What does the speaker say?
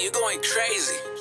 you're going crazy.